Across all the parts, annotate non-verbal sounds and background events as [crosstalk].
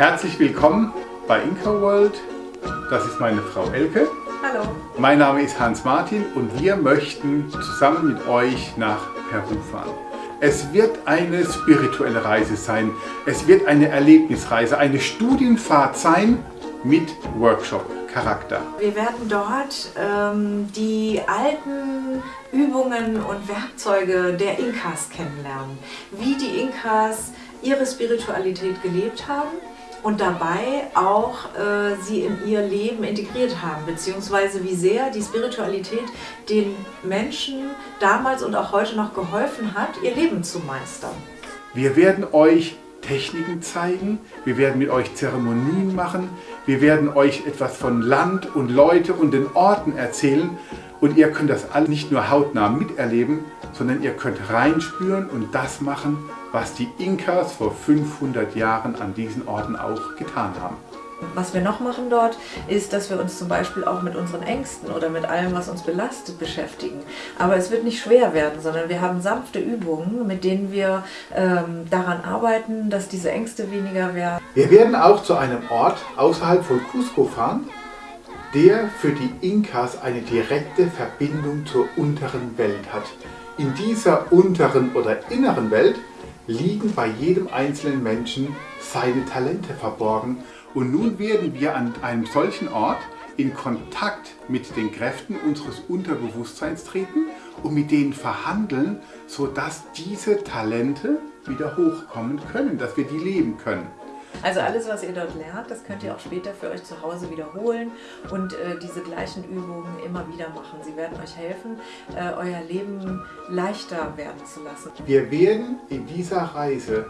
Herzlich willkommen bei Inka World. Das ist meine Frau Elke. Hallo. Mein Name ist Hans Martin und wir möchten zusammen mit euch nach Peru fahren. Es wird eine spirituelle Reise sein. Es wird eine Erlebnisreise, eine Studienfahrt sein mit Workshop-Charakter. Wir werden dort ähm, die alten Übungen und Werkzeuge der Inkas kennenlernen. Wie die Inkas ihre Spiritualität gelebt haben und dabei auch äh, sie in ihr Leben integriert haben, beziehungsweise wie sehr die Spiritualität den Menschen damals und auch heute noch geholfen hat, ihr Leben zu meistern. Wir werden euch Techniken zeigen, wir werden mit euch Zeremonien machen, wir werden euch etwas von Land und Leute und den Orten erzählen und ihr könnt das alles nicht nur hautnah miterleben, sondern ihr könnt reinspüren und das machen, was die Inkas vor 500 Jahren an diesen Orten auch getan haben. Was wir noch machen dort, ist, dass wir uns zum Beispiel auch mit unseren Ängsten oder mit allem, was uns belastet, beschäftigen. Aber es wird nicht schwer werden, sondern wir haben sanfte Übungen, mit denen wir ähm, daran arbeiten, dass diese Ängste weniger werden. Wir werden auch zu einem Ort außerhalb von Cusco fahren, der für die Inkas eine direkte Verbindung zur unteren Welt hat. In dieser unteren oder inneren Welt liegen bei jedem einzelnen Menschen seine Talente verborgen und nun werden wir an einem solchen Ort in Kontakt mit den Kräften unseres Unterbewusstseins treten und mit denen verhandeln, sodass diese Talente wieder hochkommen können, dass wir die leben können. Also alles, was ihr dort lernt, das könnt ihr auch später für euch zu Hause wiederholen und äh, diese gleichen Übungen immer wieder machen. Sie werden euch helfen, äh, euer Leben leichter werden zu lassen. Wir werden in dieser Reise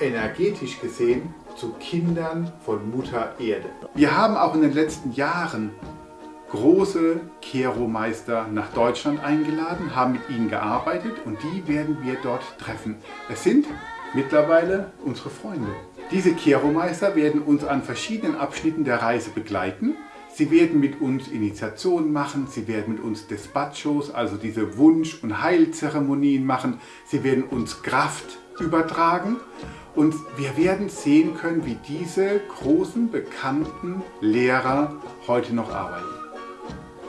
energetisch gesehen zu Kindern von Mutter Erde. Wir haben auch in den letzten Jahren große Kero-Meister nach Deutschland eingeladen, haben mit ihnen gearbeitet und die werden wir dort treffen. Es sind mittlerweile unsere Freunde. Diese Kero-Meister werden uns an verschiedenen Abschnitten der Reise begleiten. Sie werden mit uns Initiationen machen, sie werden mit uns Despachos, also diese Wunsch- und Heilzeremonien machen. Sie werden uns Kraft übertragen und wir werden sehen können, wie diese großen, bekannten Lehrer heute noch arbeiten.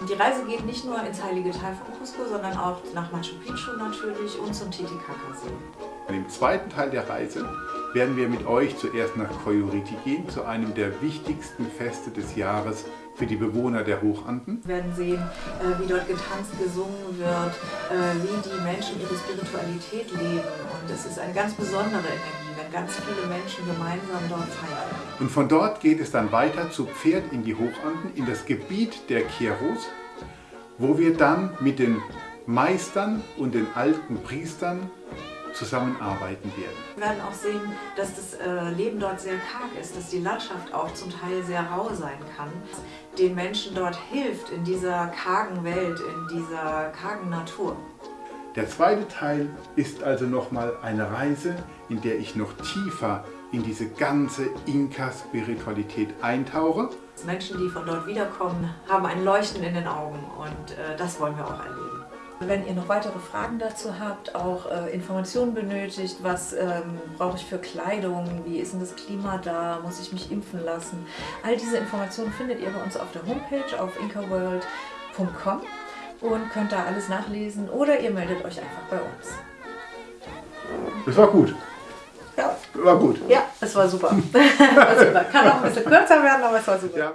Die Reise geht nicht nur ins heilige Tal von Cusco, sondern auch nach Machu Picchu natürlich und zum Titicaca-See. Im zweiten Teil der Reise werden wir mit euch zuerst nach Coyoriti gehen, zu einem der wichtigsten Feste des Jahres für die Bewohner der Hochanden. Wir werden sehen, äh, wie dort getanzt, gesungen wird, äh, wie die Menschen ihre Spiritualität leben. Und es ist eine ganz besondere Energie, wenn ganz viele Menschen gemeinsam dort feiern. Und von dort geht es dann weiter zu Pferd in die Hochanden, in das Gebiet der Keros, wo wir dann mit den Meistern und den alten Priestern zusammenarbeiten werden. Wir werden auch sehen, dass das äh, Leben dort sehr karg ist, dass die Landschaft auch zum Teil sehr rau sein kann. Den Menschen dort hilft in dieser kargen Welt, in dieser kargen Natur. Der zweite Teil ist also nochmal eine Reise, in der ich noch tiefer in diese ganze Inka-Spiritualität eintauche. Menschen, die von dort wiederkommen, haben ein Leuchten in den Augen und äh, das wollen wir auch erleben. Wenn ihr noch weitere Fragen dazu habt, auch äh, Informationen benötigt, was ähm, brauche ich für Kleidung, wie ist denn das Klima da, muss ich mich impfen lassen, all diese Informationen findet ihr bei uns auf der Homepage auf inkaworld.com und könnt da alles nachlesen oder ihr meldet euch einfach bei uns. Das war gut. Ja. War gut. Ja, es war super. [laughs] war super. Kann auch ein bisschen kürzer werden, aber es war super. Ja.